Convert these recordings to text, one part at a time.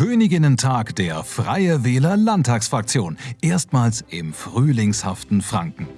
Königinnentag der Freie Wähler Landtagsfraktion, erstmals im frühlingshaften Franken.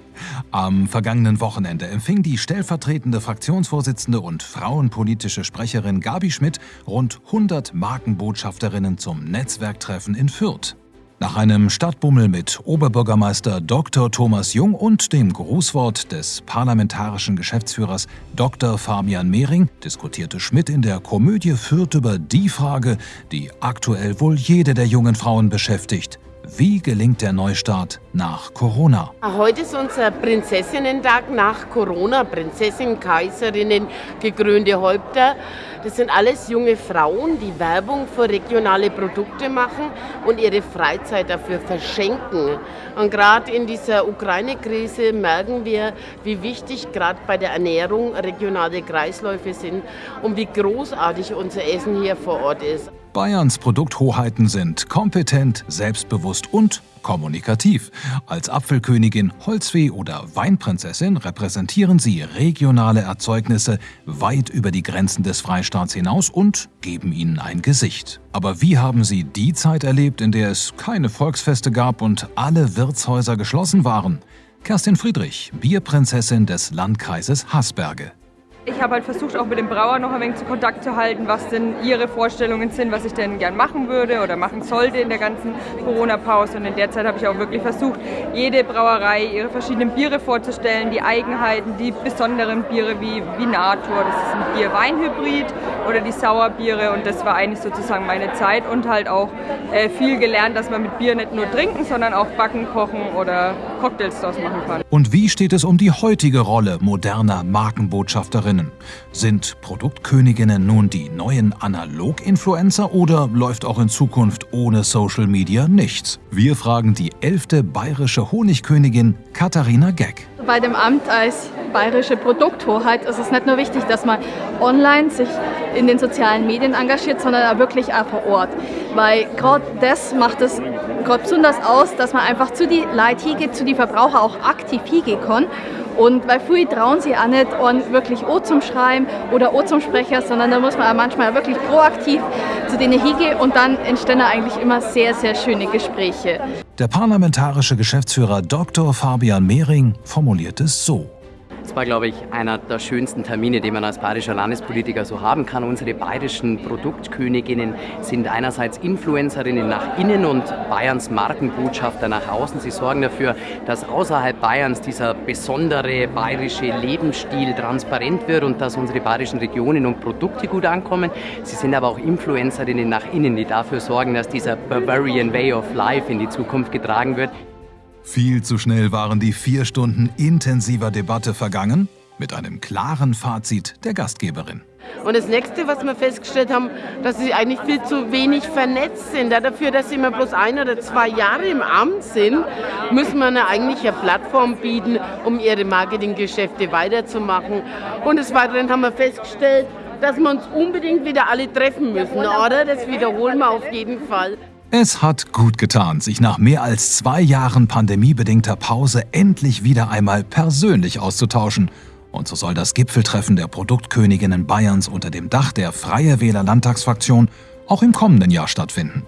Am vergangenen Wochenende empfing die stellvertretende Fraktionsvorsitzende und frauenpolitische Sprecherin Gabi Schmidt rund 100 Markenbotschafterinnen zum Netzwerktreffen in Fürth. Nach einem Stadtbummel mit Oberbürgermeister Dr. Thomas Jung und dem Grußwort des parlamentarischen Geschäftsführers Dr. Fabian Mehring diskutierte Schmidt in der Komödie Fürth über die Frage, die aktuell wohl jede der jungen Frauen beschäftigt. Wie gelingt der Neustart nach Corona? Heute ist unser Prinzessinnentag nach Corona. Prinzessinnen, Kaiserinnen, gekrönte Häupter. Das sind alles junge Frauen, die Werbung für regionale Produkte machen und ihre Freizeit dafür verschenken. Und gerade in dieser Ukraine-Krise merken wir, wie wichtig gerade bei der Ernährung regionale Kreisläufe sind und wie großartig unser Essen hier vor Ort ist. Bayerns Produkthoheiten sind kompetent, selbstbewusst und kommunikativ. Als Apfelkönigin, Holzfee oder Weinprinzessin repräsentieren sie regionale Erzeugnisse weit über die Grenzen des Freistaats hinaus und geben ihnen ein Gesicht. Aber wie haben sie die Zeit erlebt, in der es keine Volksfeste gab und alle Wirtshäuser geschlossen waren? Kerstin Friedrich, Bierprinzessin des Landkreises Hasberge. Ich habe halt versucht, auch mit dem Brauer noch ein wenig zu Kontakt zu halten, was denn ihre Vorstellungen sind, was ich denn gern machen würde oder machen sollte in der ganzen Corona-Pause. Und in der Zeit habe ich auch wirklich versucht, jede Brauerei ihre verschiedenen Biere vorzustellen, die Eigenheiten, die besonderen Biere wie Vinator, das ist ein Bier-Wein-Hybrid oder die Sauerbiere. Und das war eigentlich sozusagen meine Zeit und halt auch äh, viel gelernt, dass man mit Bier nicht nur trinken, sondern auch backen, kochen oder Cocktails daraus machen kann. Und wie steht es um die heutige Rolle moderner Markenbotschafterinnen? Königinnen. Sind Produktköniginnen nun die neuen Analog-Influencer oder läuft auch in Zukunft ohne Social Media nichts? Wir fragen die elfte bayerische Honigkönigin Katharina Geck. Bei dem Amt als bayerische Produkthoheit ist es nicht nur wichtig, dass man online sich in den sozialen Medien engagiert, sondern auch wirklich auch vor Ort. Weil gerade das macht es gerade besonders aus, dass man einfach zu die Leute hingeht, zu die Verbraucher auch aktiv hingehen kann und weil viele trauen sich auch nicht an wirklich O zum Schreiben oder O zum Sprecher, sondern da muss man auch manchmal wirklich proaktiv zu denen hingehen und dann entstehen eigentlich immer sehr, sehr schöne Gespräche. Der parlamentarische Geschäftsführer Dr. Fabian Mehring formuliert es so. Das war, glaube ich, einer der schönsten Termine, den man als bayerischer Landespolitiker so haben kann. Unsere bayerischen Produktköniginnen sind einerseits Influencerinnen nach innen und Bayerns Markenbotschafter nach außen. Sie sorgen dafür, dass außerhalb Bayerns dieser besondere bayerische Lebensstil transparent wird und dass unsere bayerischen Regionen und Produkte gut ankommen. Sie sind aber auch Influencerinnen nach innen, die dafür sorgen, dass dieser Bavarian Way of Life in die Zukunft getragen wird. Viel zu schnell waren die vier Stunden intensiver Debatte vergangen, mit einem klaren Fazit der Gastgeberin. Und das nächste, was wir festgestellt haben, dass sie eigentlich viel zu wenig vernetzt sind. Dafür, dass sie immer bloß ein oder zwei Jahre im Amt sind, müssen wir eine eigentlich eine Plattform bieten, um ihre Marketinggeschäfte weiterzumachen. Und des Weiteren haben wir festgestellt, dass wir uns unbedingt wieder alle treffen müssen, oder? Das wiederholen wir auf jeden Fall. Es hat gut getan, sich nach mehr als zwei Jahren pandemiebedingter Pause endlich wieder einmal persönlich auszutauschen. Und so soll das Gipfeltreffen der Produktköniginnen Bayerns unter dem Dach der Freie Wähler Landtagsfraktion auch im kommenden Jahr stattfinden.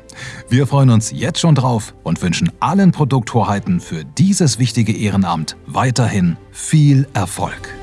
Wir freuen uns jetzt schon drauf und wünschen allen Produkthoheiten für dieses wichtige Ehrenamt weiterhin viel Erfolg.